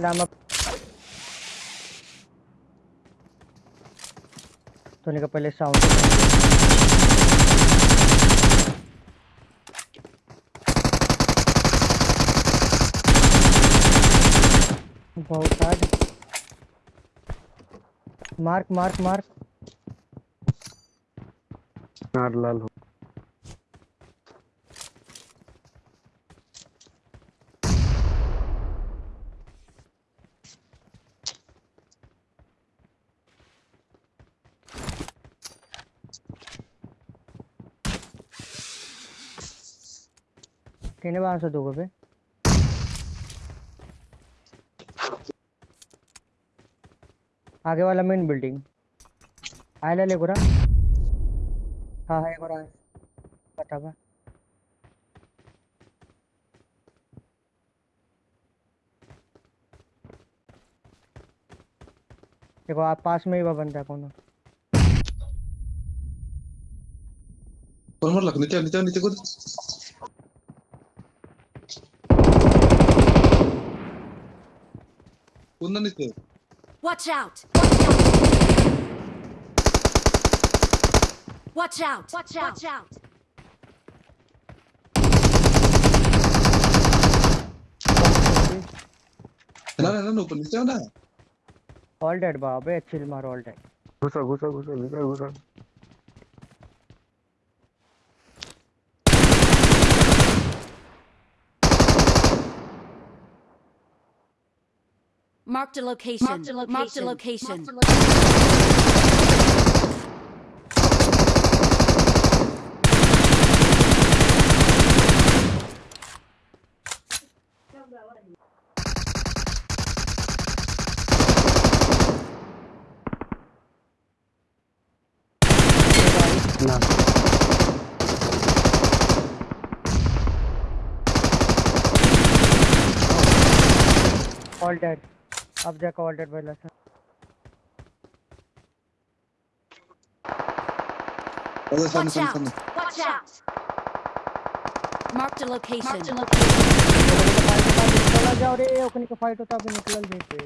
सलाम सोने का पहले साउंड बहुत आज। Mark mark mark. नार लाल हो कहने वहाँ पे आगे वाला मेन बिल्डिंग आयला ले गोरा हाँ है गोरा। पता बा। देखो, आप पास में ही बा बंदा कोनो। कौन मार लग नीचे नीचे नीचे कूद ना नीचे Watch out! Watch out! Watch out! Watch out! ना ना ना ऊपर नीचे आओ ना ऑल डेड बा अबे चिल मारो ऑल डेड घुसा घुसा घुसा निकल घुसा Marked a location. Marked a location. Marked a location. All dead. Dead बोला सर अरे सामने Watch सामने out! सामने Watch out! Marked a location. Marked a चला जाओ रे ओकनी का फाइट होता अभी देते।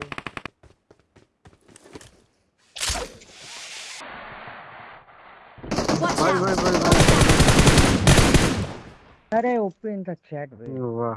भाई भाई भाई भाई। अरे ओपन द चैट भाई। वाह।